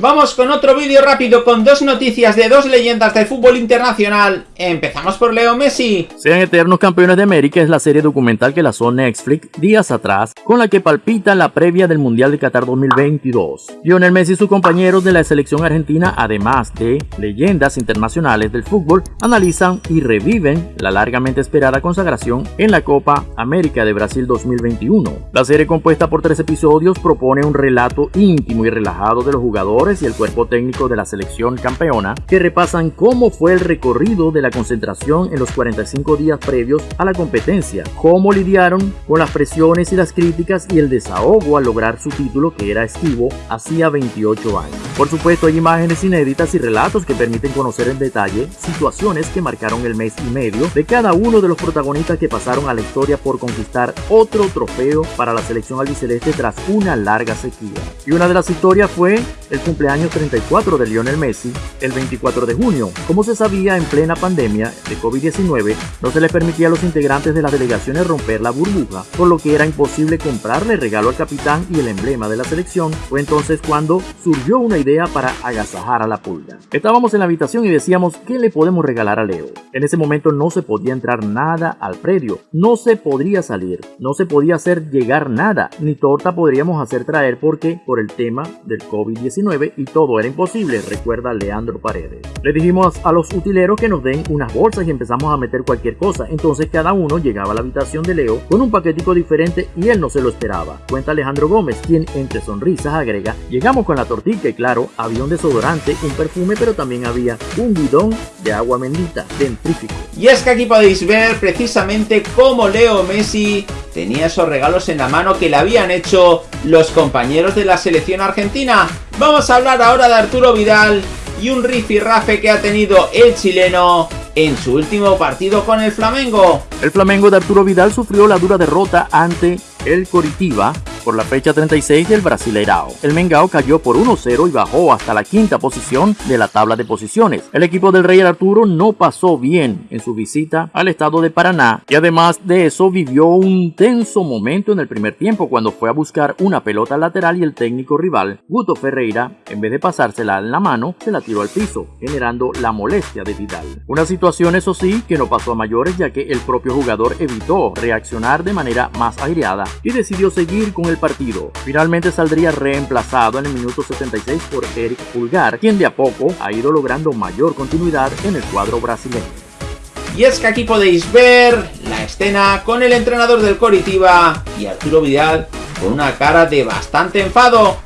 Vamos con otro vídeo rápido con dos noticias de dos leyendas del fútbol internacional. Empezamos por Leo Messi. Sean eternos campeones de América es la serie documental que lanzó Netflix días atrás, con la que palpita la previa del Mundial de Qatar 2022. Lionel Messi y sus compañeros de la selección argentina, además de leyendas internacionales del fútbol, analizan y reviven la largamente esperada consagración en la Copa América de Brasil 2021. La serie compuesta por tres episodios propone un relato íntimo y relajado de los jugadores y el cuerpo técnico de la selección campeona, que repasan cómo fue el recorrido de la concentración en los 45 días previos a la competencia, cómo lidiaron con las presiones y las críticas y el desahogo al lograr su título que era esquivo hacía 28 años. Por supuesto hay imágenes inéditas y relatos que permiten conocer en detalle situaciones que marcaron el mes y medio de cada uno de los protagonistas que pasaron a la historia por conquistar otro trofeo para la selección albiceleste tras una larga sequía. Y una de las historias fue el cumpleaños cumpleaños 34 de Lionel Messi el 24 de junio. Como se sabía, en plena pandemia de COVID-19 no se les permitía a los integrantes de las delegaciones romper la burbuja, por lo que era imposible comprarle regalo al capitán y el emblema de la selección. Fue entonces cuando surgió una idea para agasajar a la pulga. Estábamos en la habitación y decíamos, ¿qué le podemos regalar a Leo? En ese momento no se podía entrar nada al predio, no se podría salir, no se podía hacer llegar nada, ni torta podríamos hacer traer porque por el tema del COVID-19 y todo era imposible, recuerda Leandro Paredes. Le dijimos a los utileros que nos den unas bolsas y empezamos a meter cualquier cosa, entonces cada uno llegaba a la habitación de Leo con un paquetico diferente y él no se lo esperaba. Cuenta Alejandro Gómez, quien entre sonrisas agrega, llegamos con la tortilla y claro, había un desodorante, un perfume, pero también había un bidón de agua bendita, dentrífico. Y es que aquí podéis ver precisamente cómo Leo Messi tenía esos regalos en la mano que le habían hecho los compañeros de la selección argentina. Vamos a hablar ahora de Arturo Vidal y un rifirrafe que ha tenido el chileno en su último partido con el Flamengo. El Flamengo de Arturo Vidal sufrió la dura derrota ante el Coritiba por la fecha 36 del Brasileirao. El Mengao cayó por 1-0 y bajó hasta la quinta posición de la tabla de posiciones. El equipo del Rey Arturo no pasó bien en su visita al estado de Paraná y además de eso vivió un tenso momento en el primer tiempo cuando fue a buscar una pelota lateral y el técnico rival, Guto Ferreira, en vez de pasársela en la mano, se la tiró al piso, generando la molestia de Vidal. Una situación eso sí que no pasó a mayores ya que el propio jugador evitó reaccionar de manera más aireada y decidió seguir con el partido. Finalmente saldría reemplazado en el minuto 76 por Eric Pulgar, quien de a poco ha ido logrando mayor continuidad en el cuadro brasileño. Y es que aquí podéis ver la escena con el entrenador del Coritiba y Arturo Vidal con una cara de bastante enfado